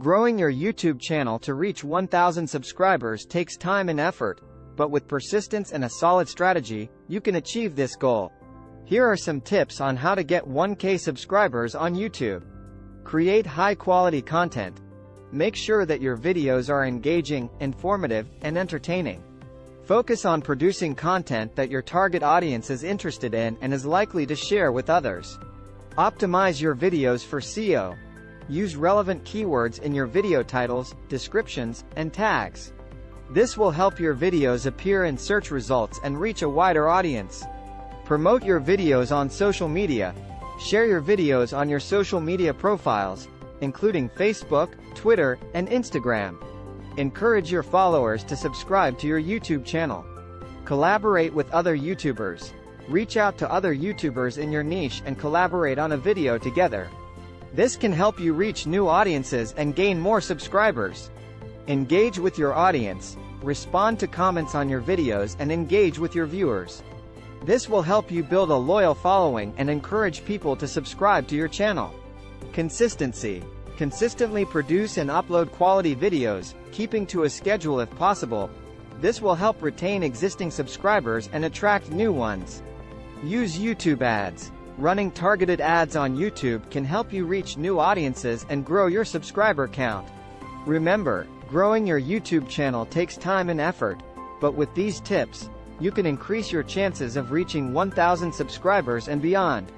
Growing your YouTube channel to reach 1,000 subscribers takes time and effort, but with persistence and a solid strategy, you can achieve this goal. Here are some tips on how to get 1k subscribers on YouTube. Create high-quality content. Make sure that your videos are engaging, informative, and entertaining. Focus on producing content that your target audience is interested in and is likely to share with others. Optimize your videos for SEO. Use relevant keywords in your video titles, descriptions, and tags. This will help your videos appear in search results and reach a wider audience. Promote your videos on social media. Share your videos on your social media profiles, including Facebook, Twitter, and Instagram. Encourage your followers to subscribe to your YouTube channel. Collaborate with other YouTubers. Reach out to other YouTubers in your niche and collaborate on a video together. This can help you reach new audiences and gain more subscribers. Engage with your audience, respond to comments on your videos and engage with your viewers. This will help you build a loyal following and encourage people to subscribe to your channel. Consistency. Consistently produce and upload quality videos, keeping to a schedule if possible. This will help retain existing subscribers and attract new ones. Use YouTube ads. Running targeted ads on YouTube can help you reach new audiences and grow your subscriber count. Remember, growing your YouTube channel takes time and effort, but with these tips, you can increase your chances of reaching 1,000 subscribers and beyond.